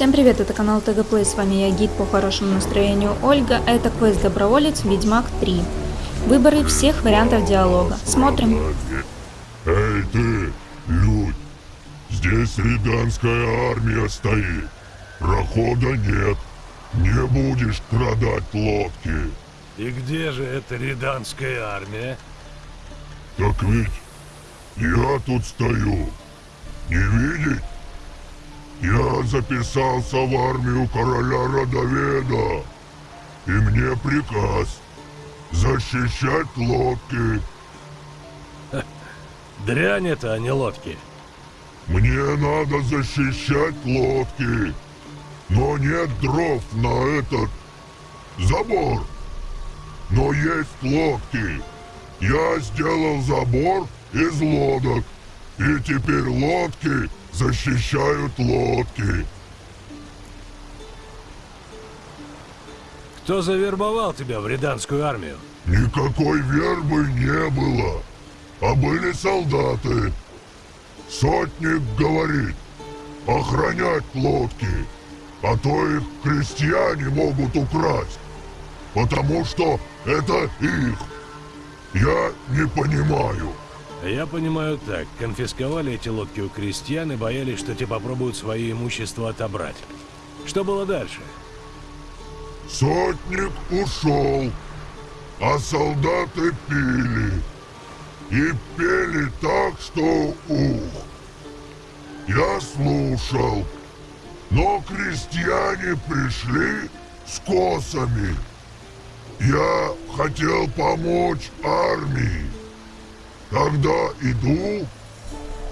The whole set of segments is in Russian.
Всем привет, это канал ТГ Плей, с вами я, гид по хорошему настроению Ольга, а это квест Доброволец Ведьмак 3. Выборы всех вариантов диалога. Смотрим. Эй ты, людь, здесь риданская армия стоит. Прохода нет, не будешь крадать лодки. И где же эта риданская армия? Так ведь я тут стою. Не видеть? Я записался в армию короля Родоведа. И мне приказ защищать лодки. Дрянь это, а не лодки. Мне надо защищать лодки. Но нет дров на этот забор. Но есть лодки. Я сделал забор из лодок. И теперь лодки защищают лодки. Кто завербовал тебя в риданскую армию? Никакой вербы не было, а были солдаты. Сотник говорит, охранять лодки, а то их крестьяне могут украсть, потому что это их. Я не понимаю. Я понимаю так, конфисковали эти лодки у крестьян и боялись, что те попробуют свое имущество отобрать. Что было дальше? Сотник ушел, а солдаты пили. И пели так, что ух. Я слушал, но крестьяне пришли с косами. Я хотел помочь армии. Когда иду,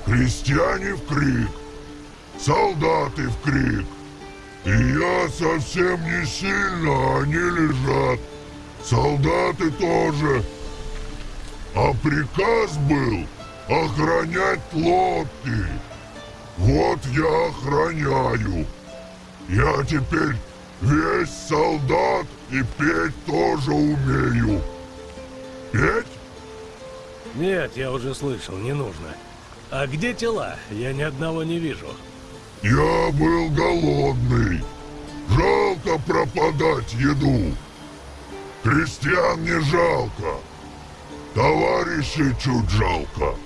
крестьяне в крик, солдаты в крик. И я совсем не сильно, они лежат. Солдаты тоже. А приказ был охранять лодки. Вот я охраняю. Я теперь весь солдат и петь тоже умею. Петь? Нет, я уже слышал, не нужно. А где тела? Я ни одного не вижу. Я был голодный. Жалко пропадать еду. Крестьян не жалко. Товарищей чуть жалко.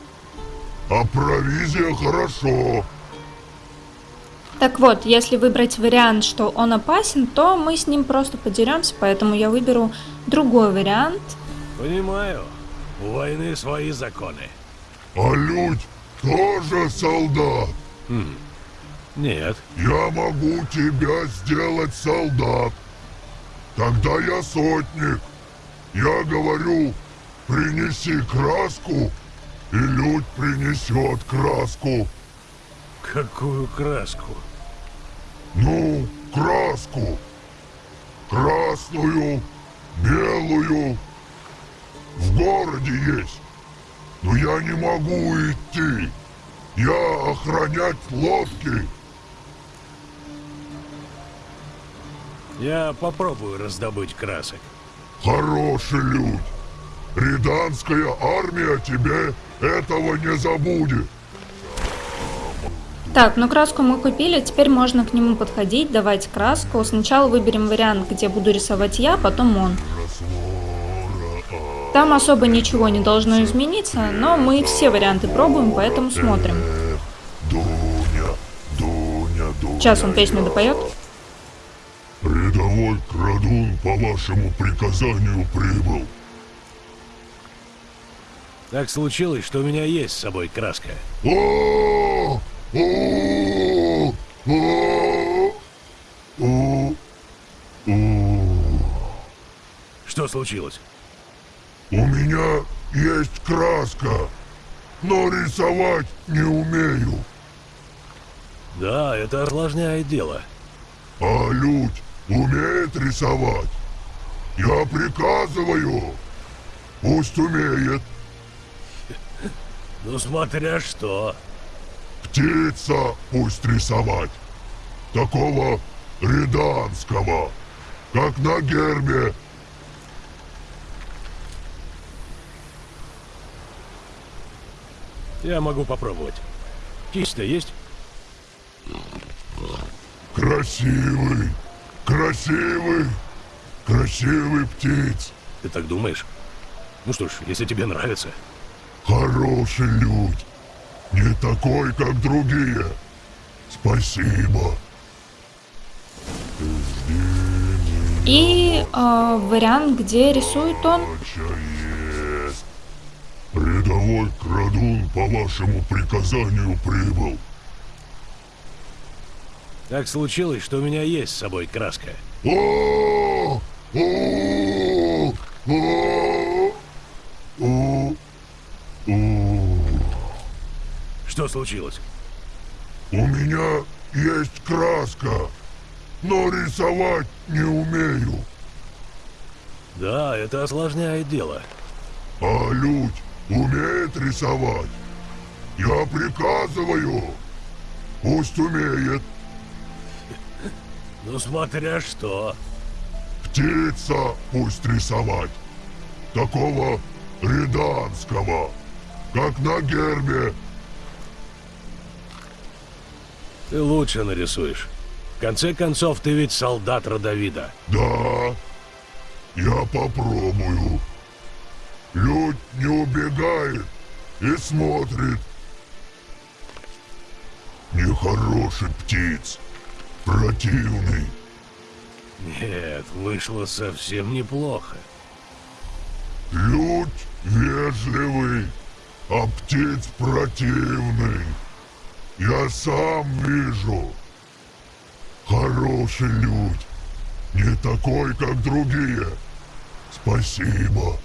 А провизия хорошо. Так вот, если выбрать вариант, что он опасен, то мы с ним просто подеремся, поэтому я выберу другой вариант. Понимаю. У войны свои законы. А людь тоже солдат. Хм. Нет. Я могу тебя сделать солдат. Тогда я сотник. Я говорю, принеси краску, и людь принесет краску. Какую краску? Ну, краску. Красную, белую. В городе есть. Но я не могу идти. Я охранять лодки. Я попробую раздобыть красок. Хороший людь. Риданская армия тебе этого не забудет. Так, ну краску мы купили, теперь можно к нему подходить, давать краску. Сначала выберем вариант, где буду рисовать я, потом он. Там особо ничего не должно измениться, но мы все варианты пробуем, поэтому смотрим. Дуня, Дуня, Дуня. Сейчас он песню допоет. Рядовой крадун по вашему приказанию прибыл. Так случилось, что у меня есть с собой краска. Что случилось? У меня есть краска, но рисовать не умею. Да, это осложняет дело. А людь умеет рисовать? Я приказываю. Пусть умеет. Ну смотря что. Птица пусть рисовать. Такого риданского, как на гербе. Я могу попробовать. Кисть-то есть? Красивый, красивый, красивый птиц. Ты так думаешь? Ну что ж, если тебе нравится. Хороший людь. Не такой, как другие. Спасибо. И э, вариант, где рисует он. Рядовой крадун по вашему приказанию прибыл. Так случилось, что у меня есть с собой краска. Что случилось? У меня есть краска, но рисовать не умею. Да, это осложняет дело. А людь умеет рисовать. Я приказываю. Пусть умеет. Ну смотря что. Птица пусть рисовать. Такого риданского, как на гербе. Ты лучше нарисуешь. В конце концов, ты ведь солдат Родовида. Да, я попробую. Людь не убегает и смотрит. Нехороший птиц, противный. Нет, вышло совсем неплохо. Людь вежливый, а птиц противный. Я сам вижу. Хороший людь. Не такой, как другие. Спасибо.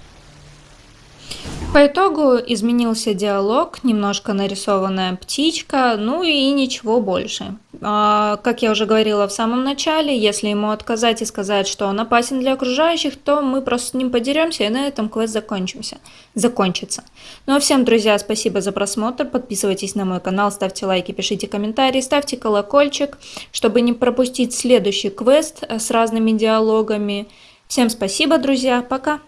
По итогу изменился диалог, немножко нарисованная птичка, ну и ничего больше. А, как я уже говорила в самом начале, если ему отказать и сказать, что он опасен для окружающих, то мы просто с ним подеремся и на этом квест закончимся, закончится. Ну а всем, друзья, спасибо за просмотр, подписывайтесь на мой канал, ставьте лайки, пишите комментарии, ставьте колокольчик, чтобы не пропустить следующий квест с разными диалогами. Всем спасибо, друзья, пока!